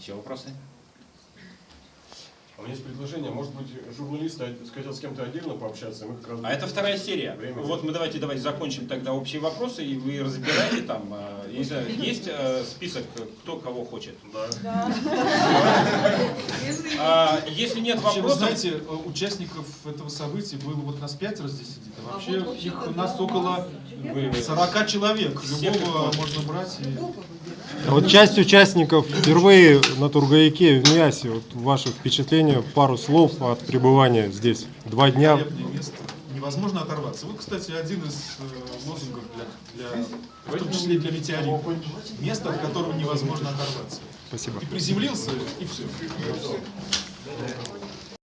Еще вопросы? А у меня есть предложение, может быть, журналист хотел с кем-то отдельно пообщаться, мы как раз... А это вторая серия. Время Вот мы давайте давайте закончим тогда общие вопросы, и вы разбираете там. э, я знаю, есть э, список, кто кого хочет. Да. А, если нет Вообще, вы вопросов, знаете, э, участников этого события было вот нас пятеро здесь сидит, а вообще вот их у нас около 40 человек. Любого можно брать. И... А Вот часть участников впервые на Тургаяке в Миасе. Вот ваши впечатления, пару слов от пребывания здесь. Два дня. Место. Невозможно оторваться. Вот, кстати, один из э, лозунгов для, для, в том числе для метеорита. Место, от которого невозможно оторваться. Спасибо. Ты приземлился, и все.